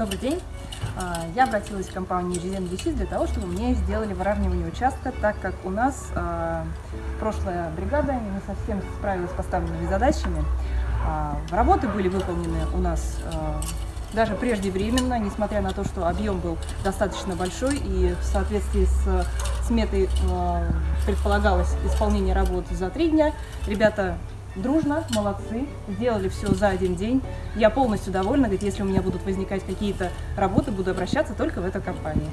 Добрый день. А, Я обратилась в компанию Резен Висит для того, чтобы мне сделали выравнивание участка, так как у нас а, прошлая бригада не совсем справилась с поставленными задачами. А, Работы были выполнены у нас даже преждевременно, несмотря на то, что объем был достаточно большой и в соответствии с сметой предполагалось исполнение работ за три дня. Ребята дружно, молодцы, сделали все за один день. Я полностью довольна, говорит, если у меня будут возникать какие-то работы, буду обращаться только в эту компанию.